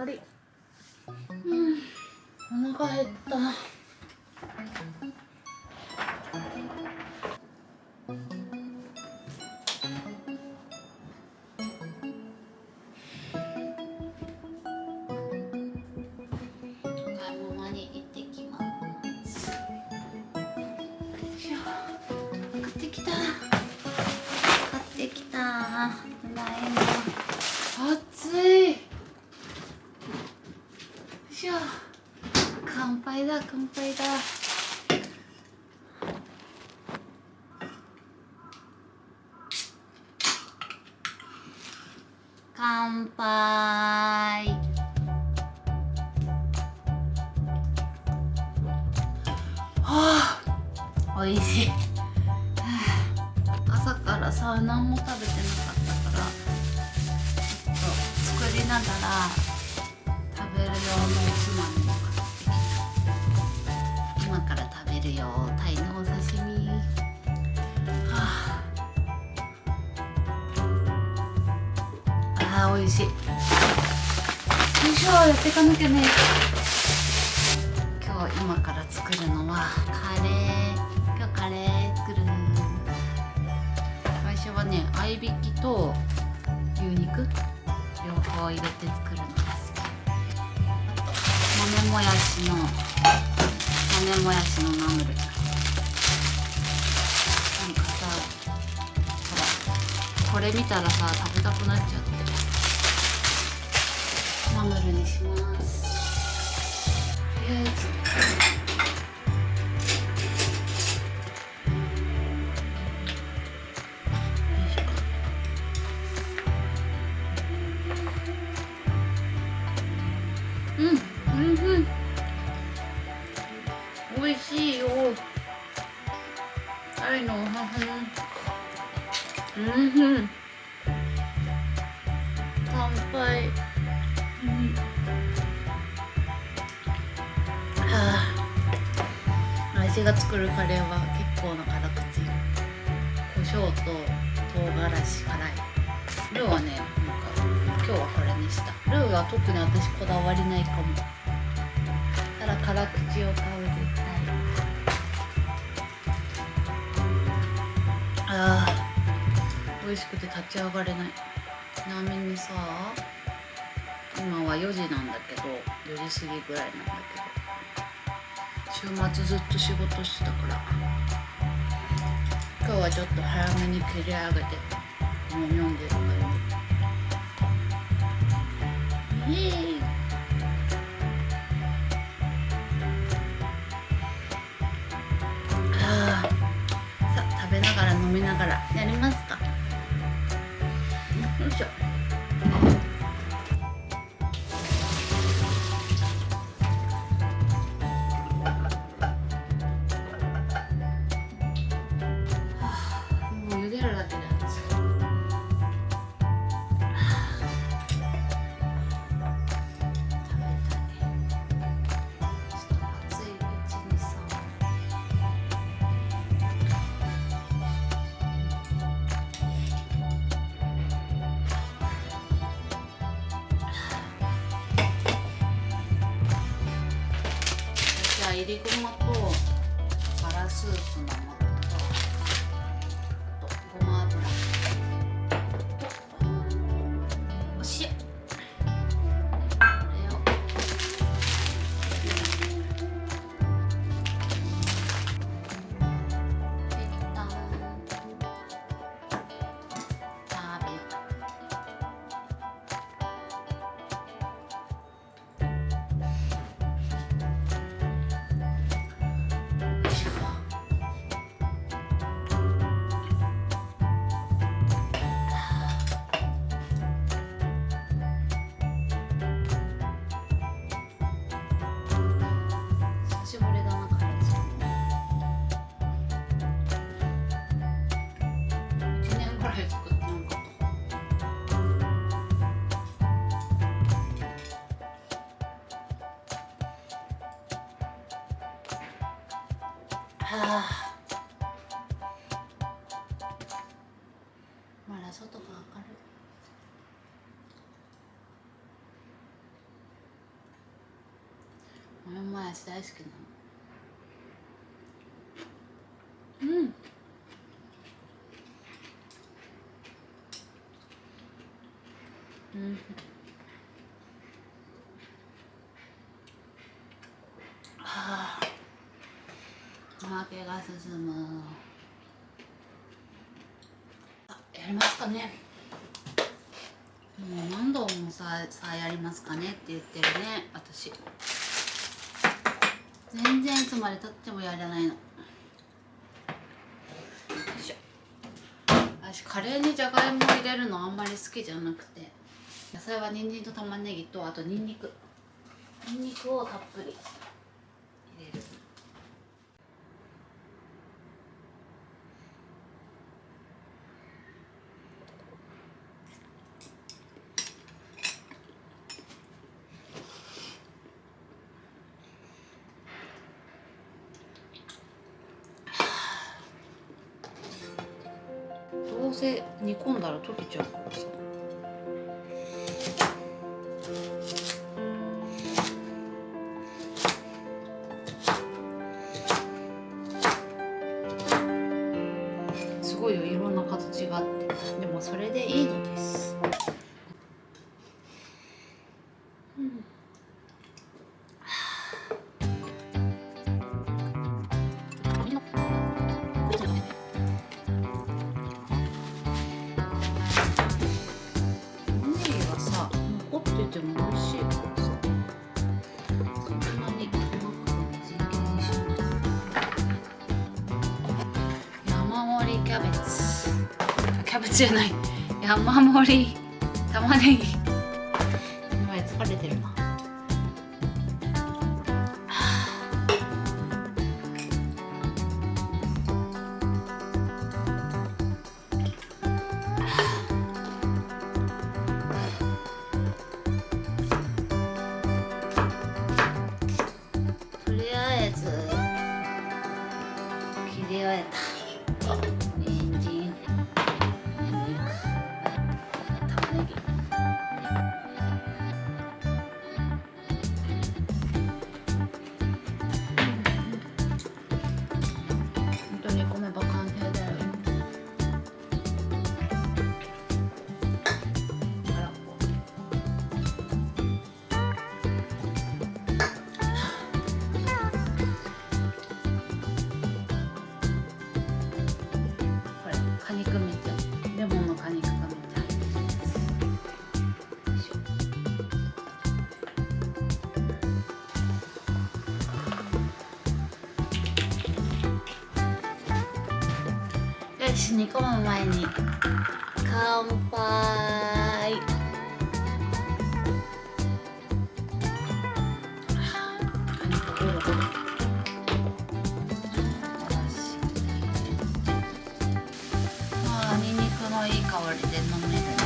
わりうん。お腹減った。杯はあ美味しい。はあ朝からさ何も食べてなかったからちょっと作りながら食べる用のおつまみも買ってきた。今から食べるよ。タイのお刺身。はああ美味しい。よいしょやっていかなきゃね。今日今から作るのはカレー。今日カレー作る最初はね合いびきと牛肉。両方入れて作るのが好き。豆もやしの豆もやしのナムル。なんかさほらこれ見たらさ食べたくなっちゃってナムルにしますとりあえず。うん。うん。うん。美味しいよ。うん。うん。乾杯。はあ私が作るカレーは結構な辛口。胡椒と唐辛子辛い。ルーはねなんか今日はこれにした。ルーは特に私こだわりないかも。ただ辛口を買う絶対。あー。美味しくて立ち上がれない。ちなみにさ今は4時なんだけど4時過ぎぐらいなんだけど。週末ずっと仕事してたから。今日はちょっと早めに切り上げてもう読んでる感じイエーりごまとバラスープのはあ。まだ外が明る。い俺もやし大好きなの。負けが進むあやりますかね。もう何度もささあやりますかねって言ってるね私。全然いつまでたってもやらないの。よいしょ。私カレーにじゃがいも入れるのあんまり好きじゃなくて野菜は人参と玉ねぎとあとニンニク。ニンニクをたっぷり入れるどうせ煮込んだら溶けちゃうからさ。キャベツ。キャベツじゃない。山盛り玉ねぎ。今疲れてるなよしに込む前に。乾杯。ああ、ニンニクのいい香りで飲める。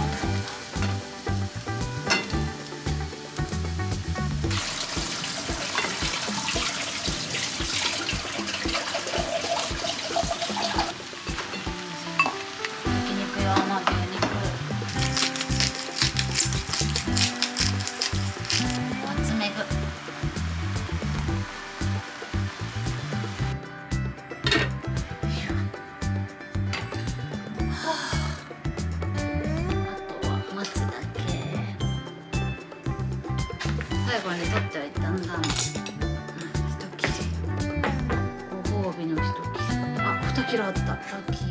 最後に取っておいたんだ、うん、一切れご褒美の一切れあ二切れあった。ラッキー